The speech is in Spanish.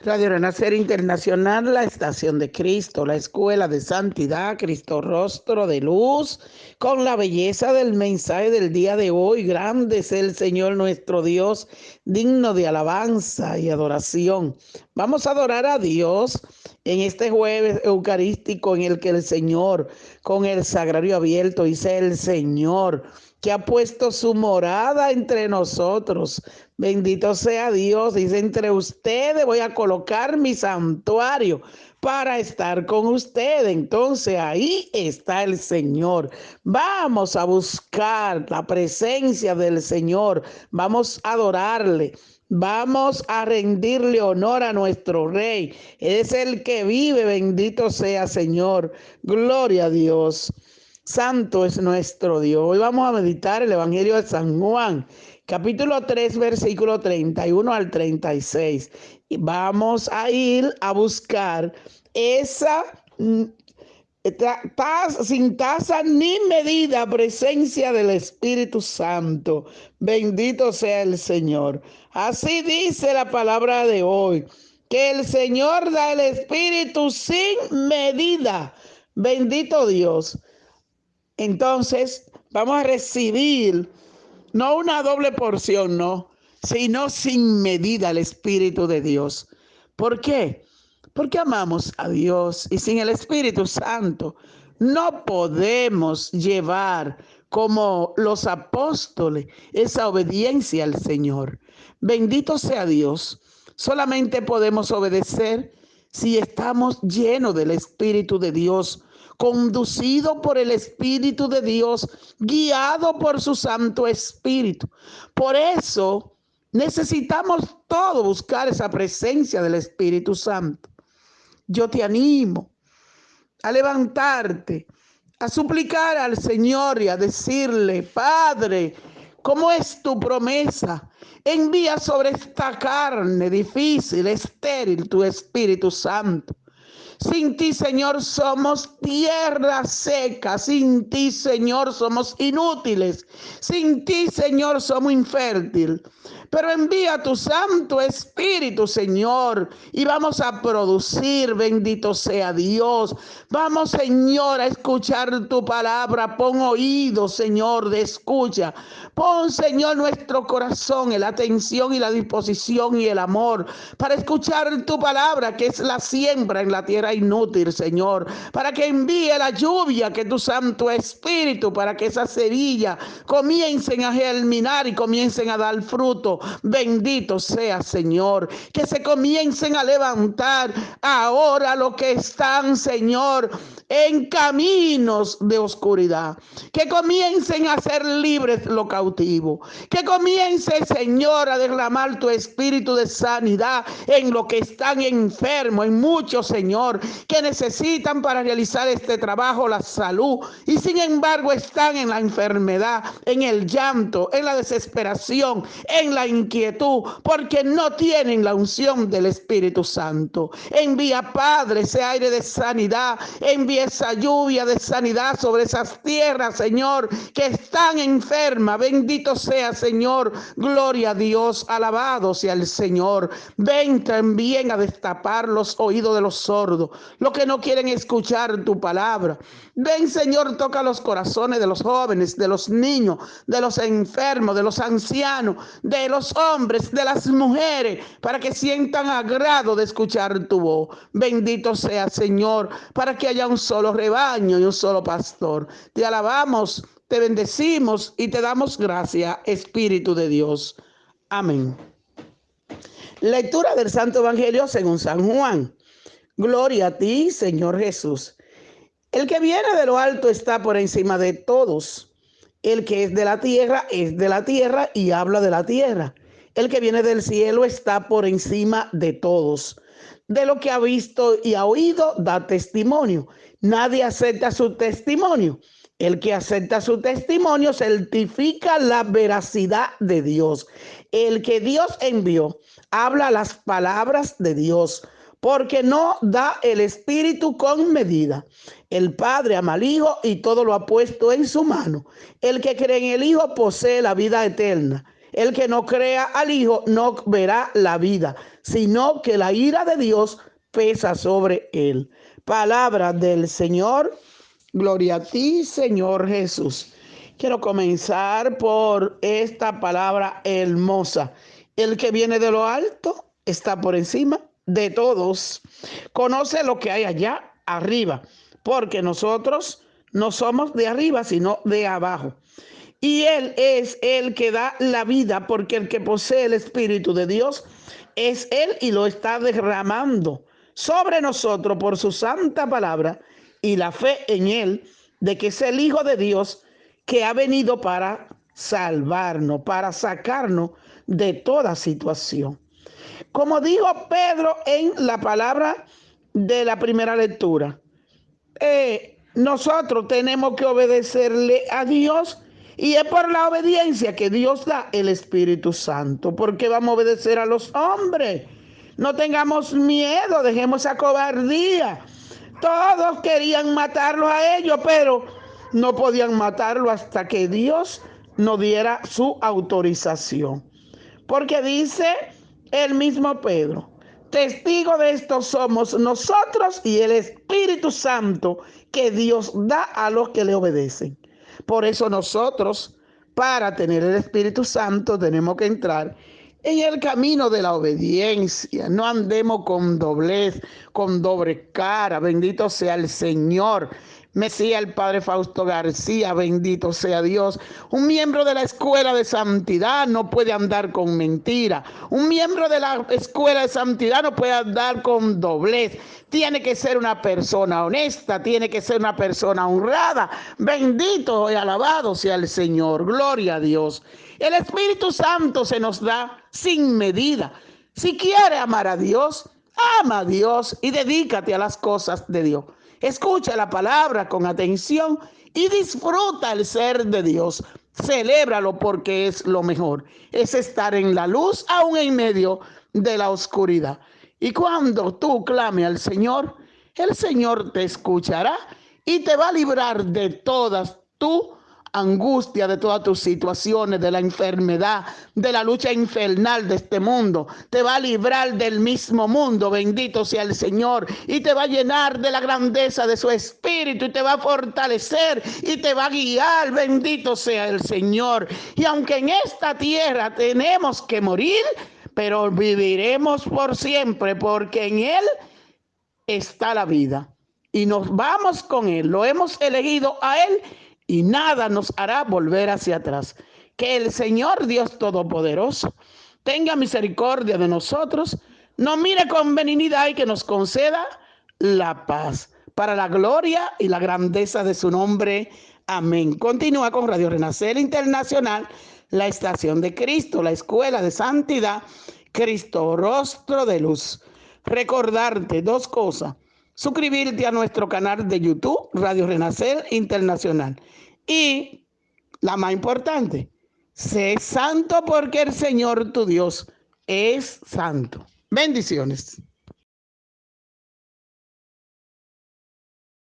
Radio Renacer Internacional, la Estación de Cristo, la Escuela de Santidad, Cristo Rostro de Luz, con la belleza del mensaje del día de hoy. Grande es el Señor nuestro Dios, digno de alabanza y adoración. Vamos a adorar a Dios en este jueves eucarístico en el que el Señor, con el sagrario abierto, dice el Señor que ha puesto su morada entre nosotros. Bendito sea Dios. Dice, entre ustedes voy a colocar mi santuario para estar con ustedes. Entonces ahí está el Señor. Vamos a buscar la presencia del Señor. Vamos a adorarle. Vamos a rendirle honor a nuestro Rey. Es el que vive. Bendito sea Señor. Gloria a Dios. Santo es nuestro Dios. Hoy vamos a meditar el Evangelio de San Juan, capítulo 3, versículo 31 al 36. Y vamos a ir a buscar esa sin tasa ni medida presencia del Espíritu Santo. Bendito sea el Señor. Así dice la palabra de hoy, que el Señor da el Espíritu sin medida. Bendito Dios. Entonces, vamos a recibir no una doble porción, no, sino sin medida el Espíritu de Dios. ¿Por qué? Porque amamos a Dios y sin el Espíritu Santo no podemos llevar como los apóstoles esa obediencia al Señor. Bendito sea Dios. Solamente podemos obedecer si estamos llenos del Espíritu de Dios conducido por el Espíritu de Dios, guiado por su Santo Espíritu. Por eso necesitamos todo buscar esa presencia del Espíritu Santo. Yo te animo a levantarte, a suplicar al Señor y a decirle, Padre, ¿cómo es tu promesa? Envía sobre esta carne difícil, estéril, tu Espíritu Santo sin ti, Señor, somos tierra seca. Sin ti, Señor, somos inútiles. Sin ti, Señor, somos infértil. Pero envía tu Santo Espíritu, Señor, y vamos a producir, bendito sea Dios. Vamos, Señor, a escuchar tu palabra. Pon oído, Señor, de escucha. Pon, Señor, nuestro corazón la atención y la disposición y el amor para escuchar tu palabra, que es la siembra en la tierra inútil, Señor. Para que envíe la lluvia, que tu Santo Espíritu, para que esas semillas comiencen a germinar y comiencen a dar fruto Bendito sea, Señor. Que se comiencen a levantar ahora lo que están, Señor, en caminos de oscuridad. Que comiencen a ser libres lo cautivo. Que comience, Señor, a derramar tu espíritu de sanidad en lo que están enfermos, en muchos, Señor, que necesitan para realizar este trabajo la salud y sin embargo están en la enfermedad, en el llanto, en la desesperación, en la inquietud, porque no tienen la unción del Espíritu Santo. Envía, Padre, ese aire de sanidad, envía esa lluvia de sanidad sobre esas tierras, Señor, que están enfermas. Bendito sea, Señor. Gloria a Dios, alabado sea el Señor. Ven también a destapar los oídos de los sordos, los que no quieren escuchar tu palabra. Ven, Señor, toca los corazones de los jóvenes, de los niños, de los enfermos, de los ancianos, de los hombres, de las mujeres, para que sientan agrado de escuchar tu voz. Bendito sea, Señor, para que haya un solo rebaño y un solo pastor. Te alabamos, te bendecimos y te damos gracia, Espíritu de Dios. Amén. Lectura del Santo Evangelio según San Juan. Gloria a ti, Señor Jesús. El que viene de lo alto está por encima de todos. El que es de la tierra es de la tierra y habla de la tierra. El que viene del cielo está por encima de todos. De lo que ha visto y ha oído, da testimonio. Nadie acepta su testimonio. El que acepta su testimonio certifica la veracidad de Dios. El que Dios envió habla las palabras de Dios porque no da el Espíritu con medida. El Padre ama al Hijo y todo lo ha puesto en su mano. El que cree en el Hijo posee la vida eterna. El que no crea al Hijo no verá la vida, sino que la ira de Dios pesa sobre él. Palabra del Señor. Gloria a ti, Señor Jesús. Quiero comenzar por esta palabra hermosa. El que viene de lo alto está por encima de todos. Conoce lo que hay allá arriba, porque nosotros no somos de arriba, sino de abajo. Y Él es el que da la vida, porque el que posee el Espíritu de Dios es Él y lo está derramando sobre nosotros por su santa palabra y la fe en Él de que es el Hijo de Dios que ha venido para salvarnos, para sacarnos de toda situación. Como dijo Pedro en la palabra de la primera lectura, eh, nosotros tenemos que obedecerle a Dios y es por la obediencia que Dios da el Espíritu Santo, porque vamos a obedecer a los hombres. No tengamos miedo, dejemos esa cobardía. Todos querían matarlos a ellos, pero no podían matarlo hasta que Dios nos diera su autorización. Porque dice el mismo Pedro, testigo de esto somos nosotros y el Espíritu Santo que Dios da a los que le obedecen. Por eso nosotros, para tener el Espíritu Santo, tenemos que entrar en el camino de la obediencia. No andemos con doblez, con doble cara. Bendito sea el Señor. Mesía el Padre Fausto García, bendito sea Dios. Un miembro de la escuela de santidad no puede andar con mentira. Un miembro de la escuela de santidad no puede andar con doblez. Tiene que ser una persona honesta, tiene que ser una persona honrada. Bendito y alabado sea el Señor. Gloria a Dios. El Espíritu Santo se nos da sin medida. Si quiere amar a Dios, ama a Dios y dedícate a las cosas de Dios. Escucha la palabra con atención y disfruta el ser de Dios. Celébralo porque es lo mejor. Es estar en la luz aún en medio de la oscuridad. Y cuando tú clame al Señor, el Señor te escuchará y te va a librar de todas tus angustia de todas tus situaciones, de la enfermedad, de la lucha infernal de este mundo. Te va a librar del mismo mundo, bendito sea el Señor, y te va a llenar de la grandeza de su espíritu y te va a fortalecer y te va a guiar, bendito sea el Señor. Y aunque en esta tierra tenemos que morir, pero viviremos por siempre, porque en Él está la vida. Y nos vamos con Él, lo hemos elegido a Él y nada nos hará volver hacia atrás. Que el Señor Dios Todopoderoso tenga misericordia de nosotros, nos mire con benignidad y que nos conceda la paz para la gloria y la grandeza de su nombre. Amén. Continúa con Radio Renacer Internacional, la estación de Cristo, la escuela de santidad, Cristo, rostro de luz. Recordarte dos cosas suscribirte a nuestro canal de YouTube, Radio Renacer Internacional. Y la más importante, sé santo porque el Señor tu Dios es santo. Bendiciones.